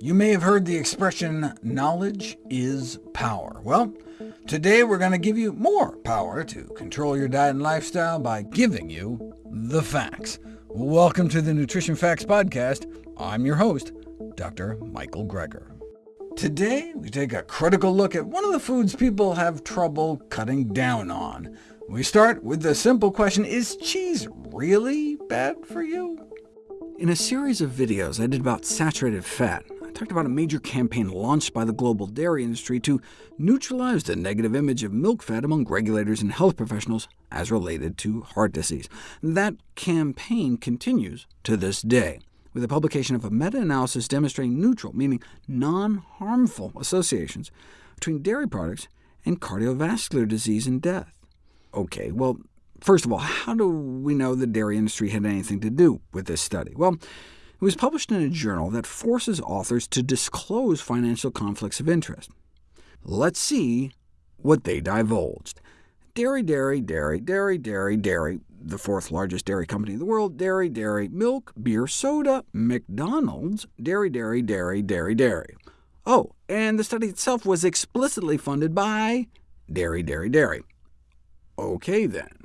You may have heard the expression, knowledge is power. Well, today we're going to give you more power to control your diet and lifestyle by giving you the facts. Welcome to the Nutrition Facts Podcast. I'm your host, Dr. Michael Greger. Today, we take a critical look at one of the foods people have trouble cutting down on. We start with the simple question, is cheese really bad for you? In a series of videos I did about saturated fat, I talked about a major campaign launched by the global dairy industry to neutralize the negative image of milk fat among regulators and health professionals as related to heart disease. That campaign continues to this day with the publication of a meta-analysis demonstrating neutral, meaning non-harmful, associations between dairy products and cardiovascular disease and death. OK, well, first of all, how do we know the dairy industry had anything to do with this study? Well, it was published in a journal that forces authors to disclose financial conflicts of interest. Let's see what they divulged. Dairy, dairy, dairy, dairy, dairy, dairy, the fourth largest dairy company in the world, dairy, dairy, milk, beer, soda, McDonald's, dairy, dairy, dairy, dairy, dairy. Oh, and the study itself was explicitly funded by dairy, dairy, dairy. OK, then.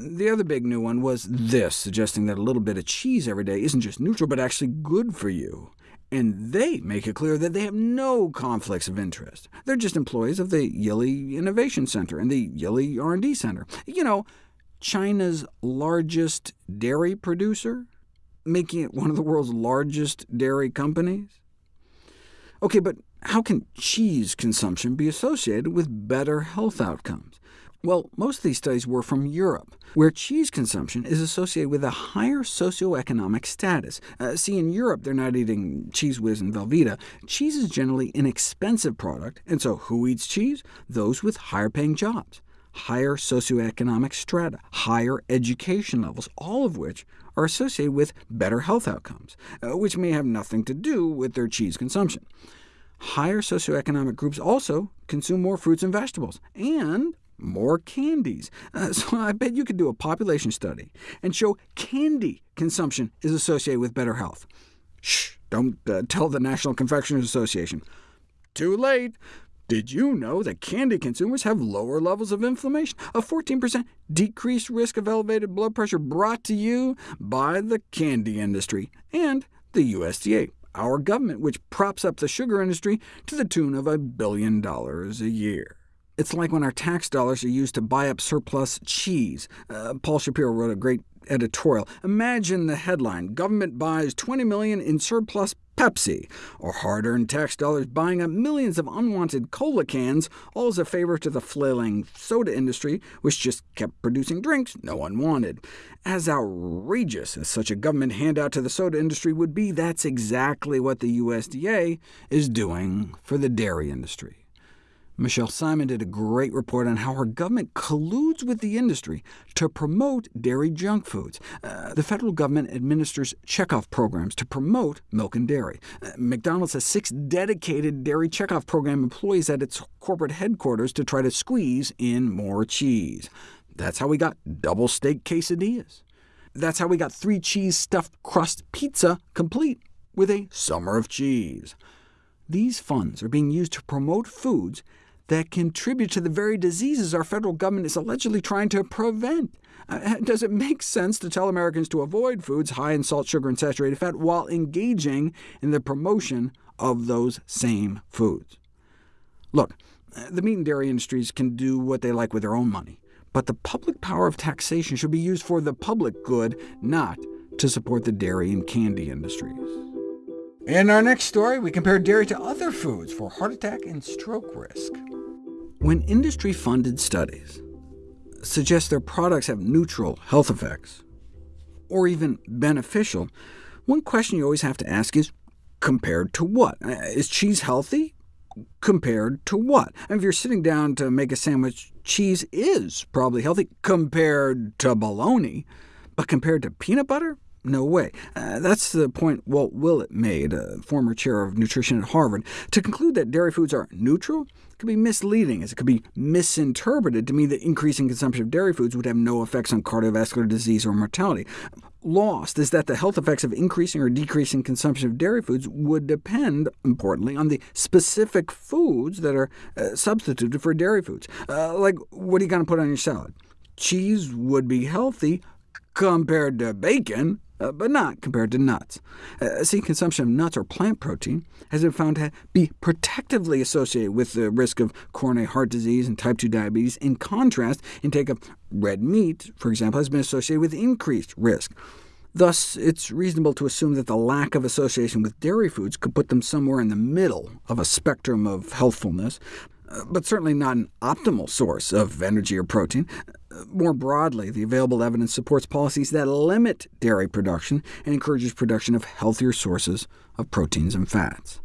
The other big new one was this, suggesting that a little bit of cheese every day isn't just neutral, but actually good for you. And they make it clear that they have no conflicts of interest. They're just employees of the Yili Innovation Center and the Yili R&D Center. You know, China's largest dairy producer, making it one of the world's largest dairy companies? OK, but how can cheese consumption be associated with better health outcomes? Well, most of these studies were from Europe, where cheese consumption is associated with a higher socioeconomic status. Uh, see, in Europe, they're not eating Cheez Whiz and Velveeta. Cheese is generally an expensive product, and so who eats cheese? Those with higher-paying jobs, higher socioeconomic strata, higher education levels, all of which are associated with better health outcomes, uh, which may have nothing to do with their cheese consumption. Higher socioeconomic groups also consume more fruits and vegetables, and more candies. Uh, so I bet you could do a population study and show candy consumption is associated with better health. Shh, don't uh, tell the National Confectioners Association. Too late. Did you know that candy consumers have lower levels of inflammation? A 14% decreased risk of elevated blood pressure brought to you by the candy industry and the USDA, our government, which props up the sugar industry to the tune of a billion dollars a year. It's like when our tax dollars are used to buy up surplus cheese. Uh, Paul Shapiro wrote a great editorial. Imagine the headline, Government buys 20 million in surplus Pepsi, or hard-earned tax dollars buying up millions of unwanted cola cans, all as a favor to the flailing soda industry, which just kept producing drinks no one wanted. As outrageous as such a government handout to the soda industry would be, that's exactly what the USDA is doing for the dairy industry. Michele Simon did a great report on how her government colludes with the industry to promote dairy junk foods. Uh, the federal government administers checkoff programs to promote milk and dairy. Uh, McDonald's has six dedicated dairy checkoff program employees at its corporate headquarters to try to squeeze in more cheese. That's how we got double steak quesadillas. That's how we got three cheese stuffed crust pizza complete with a summer of cheese. These funds are being used to promote foods that contribute to the very diseases our federal government is allegedly trying to prevent. Uh, does it make sense to tell Americans to avoid foods high in salt, sugar, and saturated fat while engaging in the promotion of those same foods? Look, the meat and dairy industries can do what they like with their own money, but the public power of taxation should be used for the public good, not to support the dairy and candy industries. In our next story, we compare dairy to other foods for heart attack and stroke risk. When industry-funded studies suggest their products have neutral health effects, or even beneficial, one question you always have to ask is, compared to what? Uh, cheese healthy? Compared to what? And if you're sitting down to make a sandwich, cheese is probably healthy compared to bologna, but compared to peanut butter? No way. Uh, that's the point Walt Willett made, a former chair of nutrition at Harvard. To conclude that dairy foods are neutral could be misleading, as it could be misinterpreted to mean that increasing consumption of dairy foods would have no effects on cardiovascular disease or mortality. lost is that the health effects of increasing or decreasing consumption of dairy foods would depend, importantly, on the specific foods that are uh, substituted for dairy foods. Uh, like, what are you going to put on your salad? Cheese would be healthy compared to bacon, uh, but not compared to nuts. Uh, see, consumption of nuts or plant protein has been found to be protectively associated with the risk of coronary heart disease and type 2 diabetes. In contrast, intake of red meat, for example, has been associated with increased risk. Thus, it's reasonable to assume that the lack of association with dairy foods could put them somewhere in the middle of a spectrum of healthfulness, but certainly not an optimal source of energy or protein. More broadly, the available evidence supports policies that limit dairy production and encourages production of healthier sources of proteins and fats.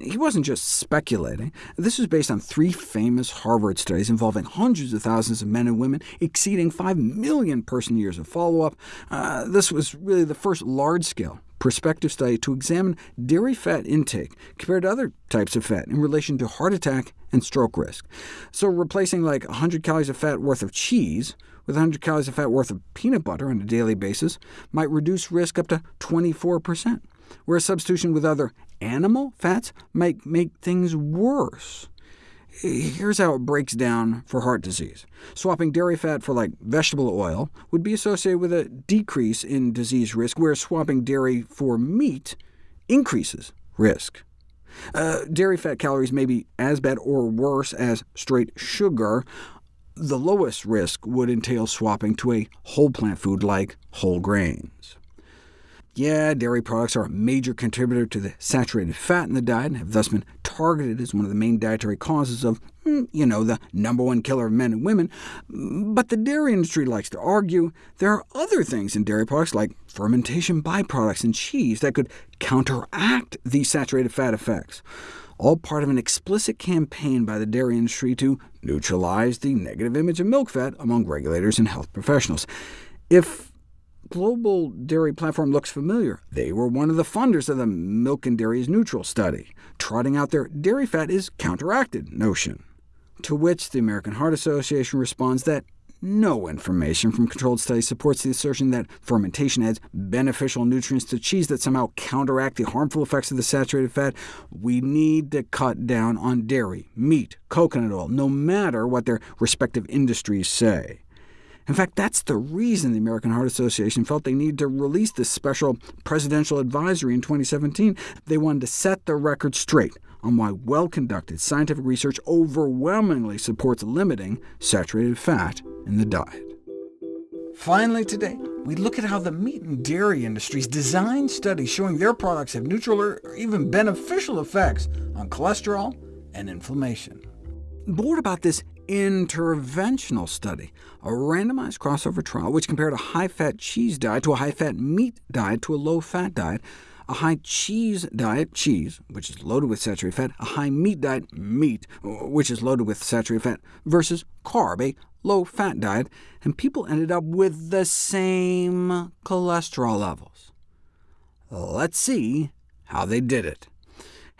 He wasn't just speculating. This was based on three famous Harvard studies involving hundreds of thousands of men and women, exceeding 5 million person-years of follow-up. Uh, this was really the first large-scale prospective study to examine dairy fat intake compared to other types of fat in relation to heart attack and stroke risk. So replacing like 100 calories of fat worth of cheese with 100 calories of fat worth of peanut butter on a daily basis might reduce risk up to 24%, whereas substitution with other animal fats might make things worse. Here's how it breaks down for heart disease. Swapping dairy fat for like vegetable oil would be associated with a decrease in disease risk, whereas swapping dairy for meat increases risk. Uh, dairy fat calories may be as bad or worse as straight sugar. The lowest risk would entail swapping to a whole plant food like whole grains. Yeah, dairy products are a major contributor to the saturated fat in the diet, and have thus been targeted as one of the main dietary causes of, hmm, you know, the number one killer of men and women. But the dairy industry likes to argue there are other things in dairy products, like fermentation byproducts and cheese, that could counteract these saturated fat effects all part of an explicit campaign by the dairy industry to neutralize the negative image of milk fat among regulators and health professionals. If Global Dairy Platform looks familiar. They were one of the funders of the Milk and Dairy is Neutral study, trotting out their dairy fat is counteracted notion. To which the American Heart Association responds that no information from controlled studies supports the assertion that fermentation adds beneficial nutrients to cheese that somehow counteract the harmful effects of the saturated fat. We need to cut down on dairy, meat, coconut oil, no matter what their respective industries say. In fact, that's the reason the American Heart Association felt they needed to release this special presidential advisory in 2017. They wanted to set the record straight on why well-conducted scientific research overwhelmingly supports limiting saturated fat in the diet. Finally today, we look at how the meat and dairy industries design studies showing their products have neutral or even beneficial effects on cholesterol and inflammation. Bored about this interventional study, a randomized crossover trial which compared a high-fat cheese diet to a high-fat meat diet to a low-fat diet, a high cheese diet, cheese, which is loaded with saturated fat, a high meat diet, meat, which is loaded with saturated fat, versus carb, a low-fat diet, and people ended up with the same cholesterol levels. Let's see how they did it.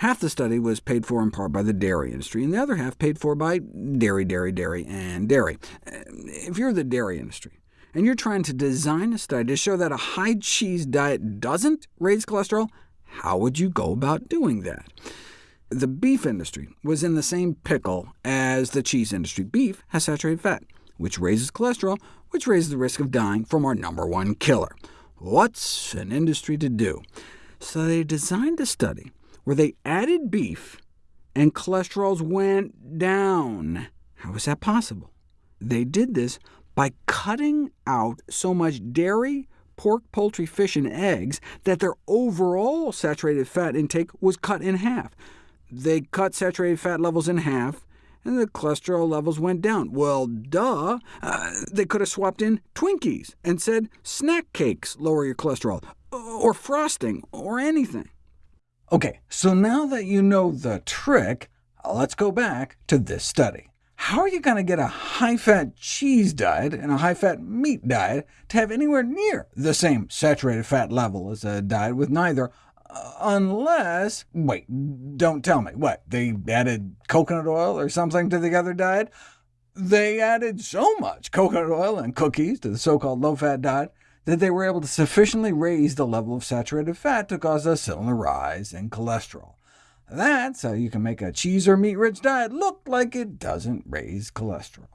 Half the study was paid for in part by the dairy industry, and the other half paid for by dairy, dairy, dairy, and dairy. Uh, if you're the dairy industry, and you're trying to design a study to show that a high cheese diet doesn't raise cholesterol, how would you go about doing that? The beef industry was in the same pickle as the cheese industry. Beef has saturated fat, which raises cholesterol, which raises the risk of dying from our number one killer. What's an industry to do? So they designed a study where they added beef and cholesterols went down. How is that possible? They did this by cutting out so much dairy, pork, poultry, fish, and eggs that their overall saturated fat intake was cut in half. They cut saturated fat levels in half, and the cholesterol levels went down. Well, duh! Uh, they could have swapped in Twinkies and said snack cakes lower your cholesterol, or frosting, or anything. OK, so now that you know the trick, let's go back to this study. How are you going to get a high-fat cheese diet and a high-fat meat diet to have anywhere near the same saturated fat level as a diet with neither, uh, unless... wait, don't tell me. What, they added coconut oil or something to the other diet? They added so much coconut oil and cookies to the so-called low-fat diet that they were able to sufficiently raise the level of saturated fat to cause a similar rise in cholesterol. That's how you can make a cheese or meat-rich diet look like it doesn't raise cholesterol.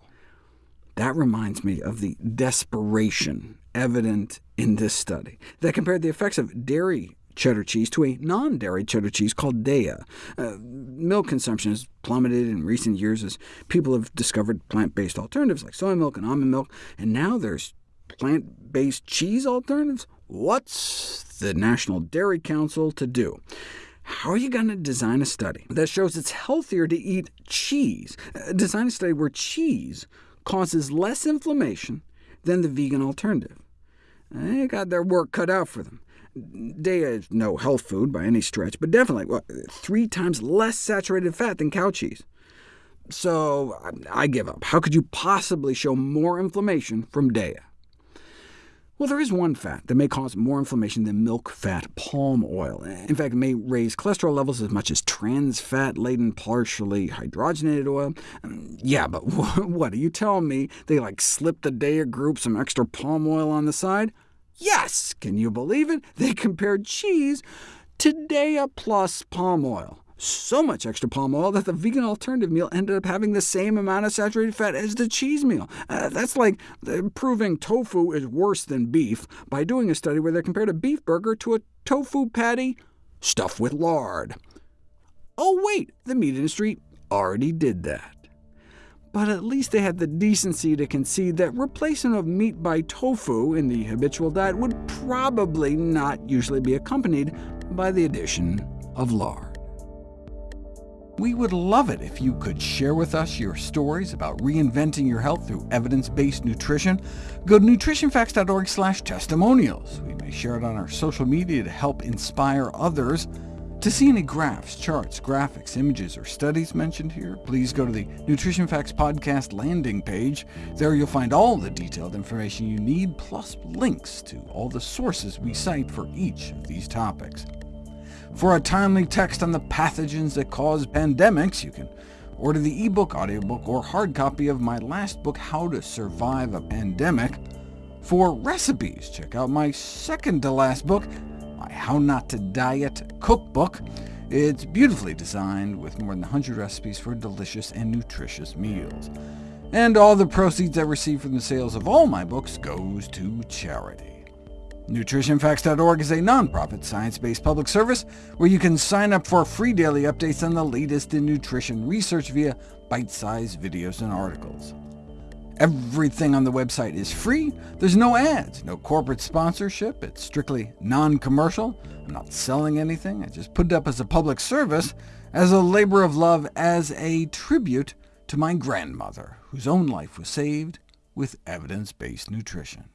That reminds me of the desperation evident in this study that compared the effects of dairy cheddar cheese to a non-dairy cheddar cheese called Daiya. Uh, milk consumption has plummeted in recent years as people have discovered plant-based alternatives like soy milk and almond milk, and now there's plant-based cheese alternatives? What's the National Dairy Council to do? How are you going to design a study that shows it's healthier to eat cheese? Uh, design a study where cheese causes less inflammation than the vegan alternative. They got their work cut out for them. Daiya is no health food by any stretch, but definitely well, three times less saturated fat than cow cheese. So I give up. How could you possibly show more inflammation from Daiya? Well, there is one fat that may cause more inflammation than milk fat palm oil. In fact, it may raise cholesterol levels as much as trans fat-laden, partially hydrogenated oil. Um, yeah, but what, are you telling me they like slipped the Daiya group some extra palm oil on the side? Yes! Can you believe it? They compared cheese to Daiya plus palm oil so much extra palm oil that the vegan alternative meal ended up having the same amount of saturated fat as the cheese meal. Uh, that's like uh, proving tofu is worse than beef by doing a study where they compared a beef burger to a tofu patty stuffed with lard. Oh wait, the meat industry already did that. But at least they had the decency to concede that replacement of meat by tofu in the habitual diet would probably not usually be accompanied by the addition of lard. We would love it if you could share with us your stories about reinventing your health through evidence-based nutrition. Go to nutritionfacts.org testimonials. We may share it on our social media to help inspire others. To see any graphs, charts, graphics, images, or studies mentioned here, please go to the Nutrition Facts Podcast landing page. There you'll find all the detailed information you need, plus links to all the sources we cite for each of these topics. For a timely text on the pathogens that cause pandemics, you can order the ebook, audiobook, or hard copy of my last book, How to Survive a Pandemic. For recipes, check out my second-to-last book, my How Not to Diet cookbook. It's beautifully designed with more than 100 recipes for delicious and nutritious meals. And all the proceeds I receive from the sales of all my books goes to charity. NutritionFacts.org is a nonprofit, science-based public service where you can sign up for free daily updates on the latest in nutrition research via bite-sized videos and articles. Everything on the website is free. There's no ads, no corporate sponsorship. It's strictly non-commercial. I'm not selling anything. I just put it up as a public service, as a labor of love, as a tribute to my grandmother, whose own life was saved with evidence-based nutrition.